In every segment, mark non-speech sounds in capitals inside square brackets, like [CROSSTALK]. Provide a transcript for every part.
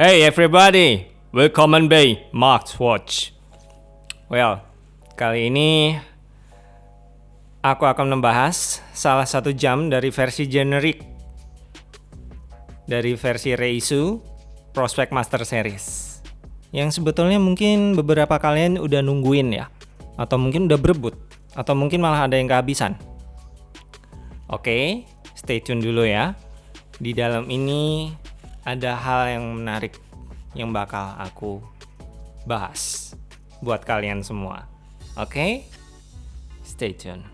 Hey everybody, welcome by Mark's Watch. Well, kali ini aku akan membahas salah satu jam dari versi generic dari versi Reisu Prospect Master Series. Yang sebetulnya mungkin beberapa kalian udah nungguin ya, atau mungkin udah berebut, atau mungkin malah ada yang kehabisan. Oke, stay tune dulu ya. Di dalam ini ada hal yang menarik yang bakal aku bahas buat kalian semua. Oke? Stay tune.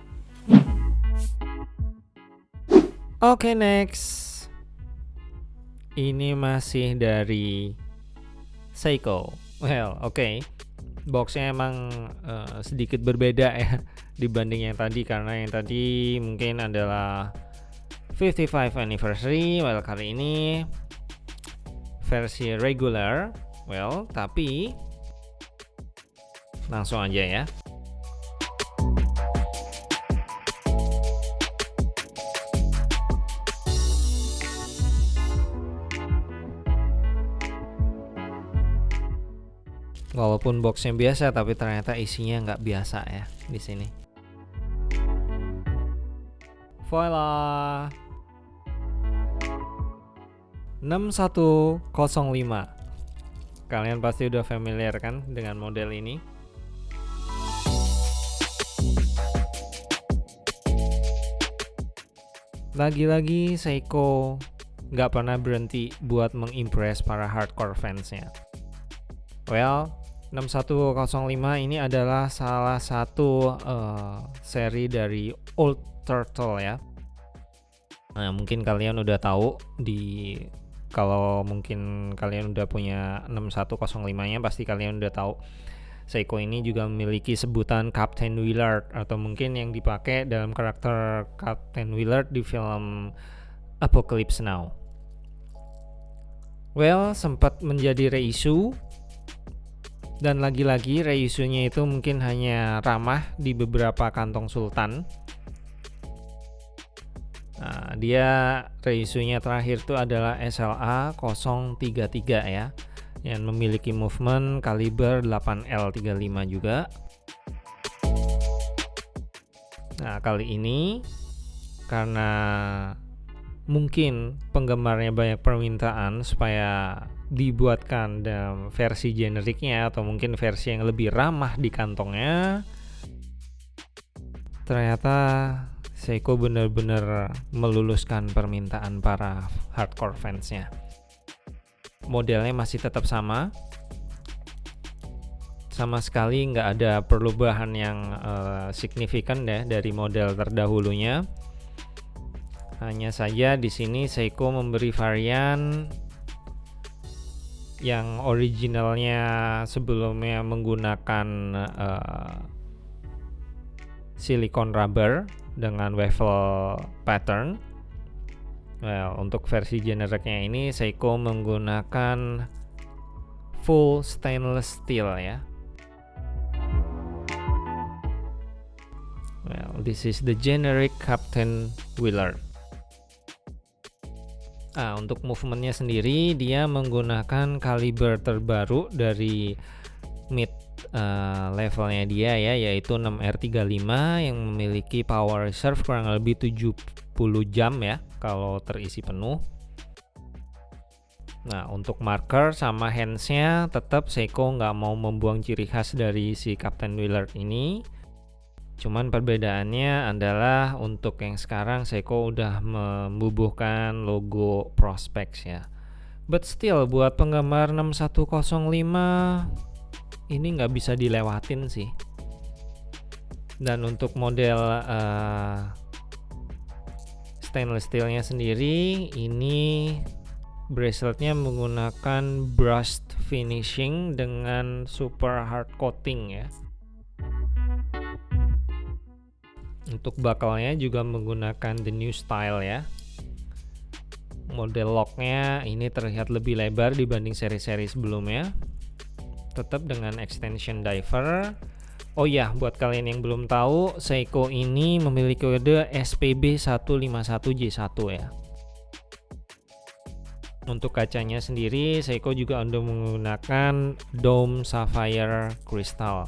Oke, next. Ini masih dari Seiko. Well, oke. Okay. Boxnya emang uh, sedikit berbeda [LAUGHS] ya dibanding yang tadi karena yang tadi mungkin adalah 55 anniversary well kali ini versi regular. Well tapi langsung aja ya. Walaupun boxnya biasa tapi ternyata isinya nggak biasa ya di sini. Voila 6105 Kalian pasti udah familiar kan dengan model ini? Lagi-lagi Seiko nggak pernah berhenti buat mengimpress para hardcore fansnya. Well, 6105 ini adalah salah satu uh, seri dari Old Turtle ya. Nah mungkin kalian udah tahu di kalau mungkin kalian udah punya 6105 nya pasti kalian udah tahu Seiko ini juga memiliki sebutan Captain Willard atau mungkin yang dipakai dalam karakter Captain Willard di film Apocalypse Now. Well, sempat menjadi reissue dan lagi-lagi reissue-nya itu mungkin hanya ramah di beberapa kantong sultan Nah, dia reisunya terakhir itu adalah SLA 033 ya yang memiliki movement kaliber 8L35 juga. Nah, kali ini karena mungkin penggemarnya banyak permintaan supaya dibuatkan dalam versi generiknya atau mungkin versi yang lebih ramah di kantongnya ternyata Seiko benar-benar meluluskan permintaan para hardcore fansnya. Modelnya masih tetap sama, sama sekali nggak ada perubahan yang uh, signifikan ya dari model terdahulunya. Hanya saja di sini Seiko memberi varian yang originalnya sebelumnya menggunakan uh, silikon rubber dengan waffle pattern. Well, untuk versi generiknya ini Seiko menggunakan full stainless steel ya. Well, this is the generic Captain Willard. Ah, untuk movementnya sendiri dia menggunakan kaliber terbaru dari mid uh, levelnya dia ya yaitu 6R35 yang memiliki power reserve kurang lebih 70 jam ya kalau terisi penuh. Nah untuk marker sama handsnya tetap Seiko nggak mau membuang ciri khas dari si Captain Willard ini. Cuman perbedaannya adalah untuk yang sekarang Seiko udah membubuhkan logo Prospex ya. But still buat penggemar 6105 ini nggak bisa dilewatin sih. Dan untuk model uh, stainless steelnya sendiri ini braceletnya menggunakan brushed finishing dengan super hard coating ya. Untuk bakalnya juga menggunakan the new style ya. Model locknya ini terlihat lebih lebar dibanding seri-seri sebelumnya tetap dengan extension diver. Oh ya, buat kalian yang belum tahu, Seiko ini memiliki kode SPB151J1 ya. untuk kacanya sendiri Seiko juga udah menggunakan dome sapphire crystal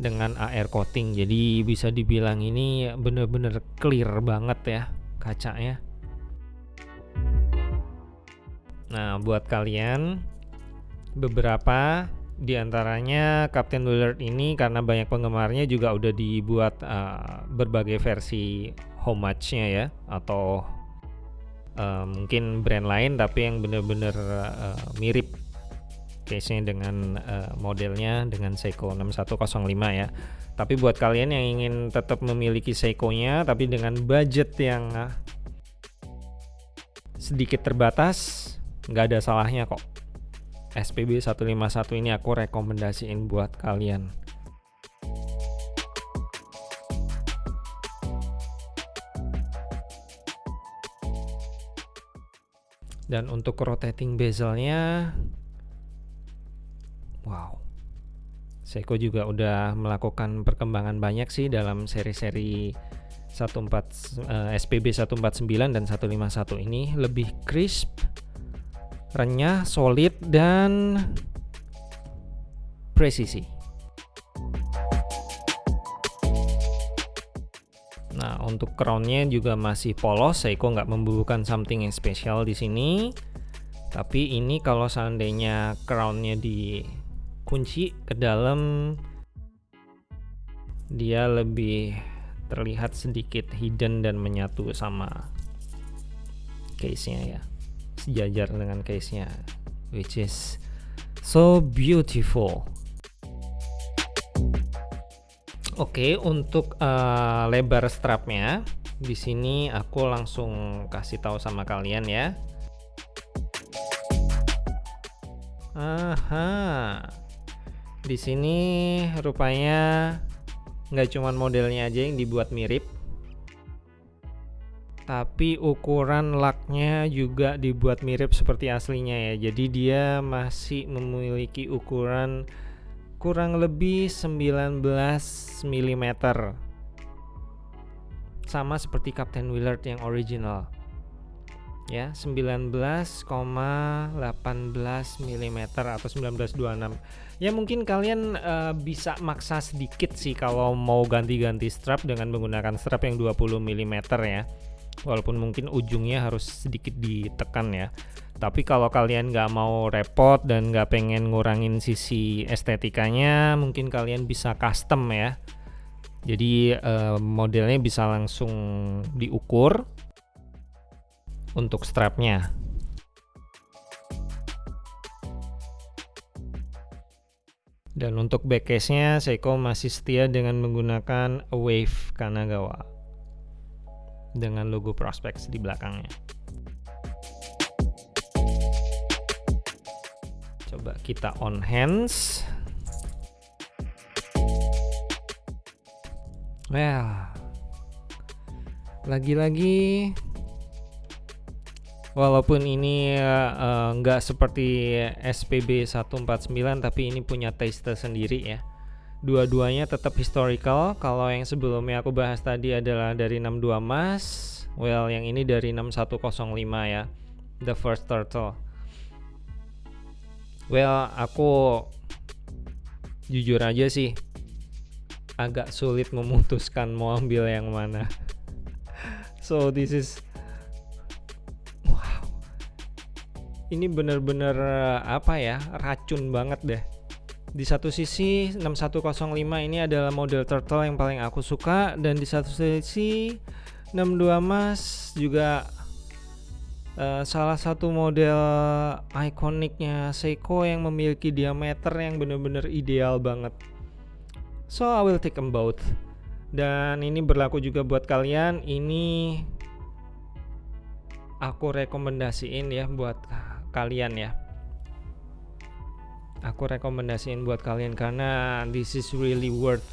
dengan AR coating. Jadi bisa dibilang ini bener-bener clear banget ya kacanya. Nah buat kalian beberapa di antaranya Captain Willard ini karena banyak penggemarnya juga udah dibuat uh, berbagai versi homage-nya ya atau uh, mungkin brand lain tapi yang benar-benar uh, mirip case-nya dengan uh, modelnya dengan Seiko 6105 ya. Tapi buat kalian yang ingin tetap memiliki Seiko-nya tapi dengan budget yang uh, sedikit terbatas, nggak ada salahnya kok. SPB 151 ini aku rekomendasiin buat kalian. dan untuk rotating bezelnya wow Seiko juga udah melakukan perkembangan banyak sih dalam seri-seri 14 uh, SPB 149 dan 151 ini lebih crisp renyah solid dan presisi Nah, untuk crownnya juga masih polos, Seiko nggak membubuhkan something yang spesial di sini. Tapi ini kalau seandainya crownnya dikunci ke dalam, dia lebih terlihat sedikit hidden dan menyatu sama case-nya ya. Sejajar dengan case-nya, which is so beautiful. Oke, untuk uh, lebar strapnya di sini aku langsung kasih tahu sama kalian ya. Aha. Di sini rupanya nggak cuman modelnya aja yang dibuat mirip, tapi ukuran laknya juga dibuat mirip seperti aslinya ya. Jadi dia masih memiliki ukuran kurang lebih 19 mm sama seperti Captain Willard yang original. Ya 19,18 mm atau 1926 ya mungkin kalian uh, bisa maksa sedikit sih kalau mau ganti-ganti strap dengan menggunakan strap yang 20 mm ya walaupun mungkin ujungnya harus sedikit ditekan ya tapi kalau kalian nggak mau repot dan nggak pengen ngurangin sisi estetikanya, mungkin kalian bisa custom ya. Jadi uh, modelnya bisa langsung diukur untuk strapnya. Dan untuk backcase-nya Seiko masih setia dengan menggunakan Wave Kanagawa dengan logo Prospex di belakangnya. coba kita on hands well lagi-lagi walaupun ini uh, nggak seperti SPB 149 tapi ini punya taste sendiri ya dua-duanya tetap historical kalau yang sebelumnya aku bahas tadi adalah dari 62 mas well yang ini dari 6105 ya the first turtle Well, aku jujur aja sih agak sulit memutuskan mau ambil yang mana. [LAUGHS] so this is wow. Ini bener-bener apa ya? Racun banget deh. Di satu sisi 6105 ini adalah model turtle yang paling aku suka dan di satu sisi 62 Mas juga Uh, salah satu model ikoniknya Seiko yang memiliki diameter yang benar-benar ideal banget. So I will take them both. Dan ini berlaku juga buat kalian. Ini aku rekomendasiin ya buat kalian ya. Aku rekomendasiin buat kalian karena this is really worth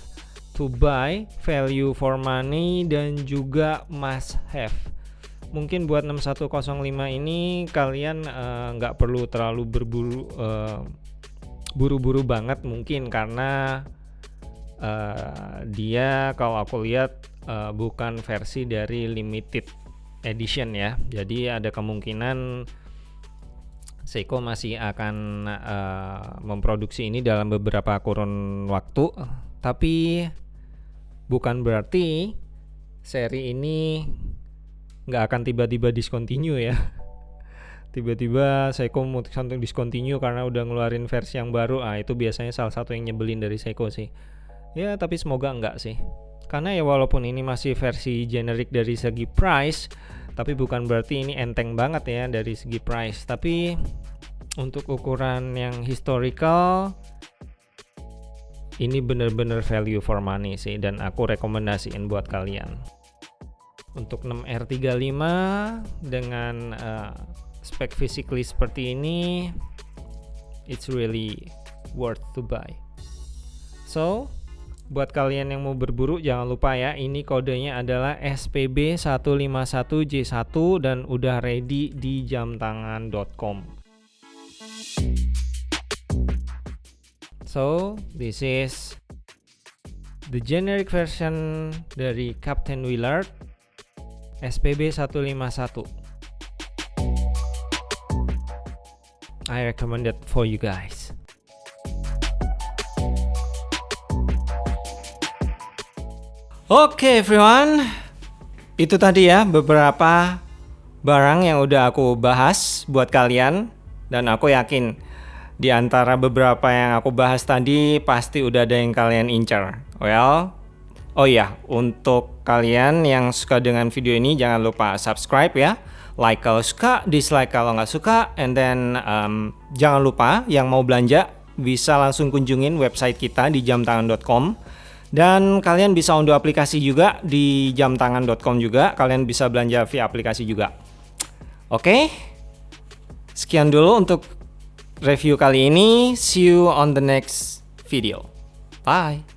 to buy, value for money dan juga must have. Mungkin buat 6105 ini kalian eh, nggak uh, perlu terlalu berburu uh, buru-buru banget mungkin karena uh, dia kalau aku lihat uh, bukan versi dari limited edition ya. Jadi ada kemungkinan Seiko masih akan uh, memproduksi ini dalam beberapa kurun waktu, tapi bukan berarti seri ini nggak akan tiba-tiba discontinue ya. [LAUGHS] Tiba-tiba Seiko memutuskan untuk discontinue karena udah ngeluarin versi yang baru. Ah itu biasanya salah satu yang nyebelin dari Seiko sih. Ya tapi semoga enggak sih. Karena ya walaupun ini masih versi generik dari segi price, tapi bukan berarti ini enteng banget ya dari segi price. Tapi untuk ukuran yang historical ini bener-bener value for money sih. Dan aku rekomendasiin buat kalian. Untuk 6R35 dengan uh, spek physically seperti ini it's really worth to buy. So Buat kalian yang mau berburu jangan lupa ya ini kodenya adalah SPB151J1 dan udah ready di jamtangan.com. So, this is the generic version dari Captain Willard SPB151. I recommend it for you guys. Oke okay, everyone, itu tadi ya beberapa barang yang udah aku bahas buat kalian. Dan aku yakin di antara beberapa yang aku bahas tadi pasti udah ada yang kalian incar. Well, oh iya untuk kalian yang suka dengan video ini jangan lupa subscribe ya, like kalau suka, dislike kalau nggak suka, and then um, jangan lupa yang mau belanja bisa langsung kunjungin website kita di jamtangan.com dan kalian bisa unduh aplikasi juga di jamtangan.com juga. Kalian bisa belanja via aplikasi juga. Oke. Sekian dulu untuk review kali ini. See you on the next video. Bye.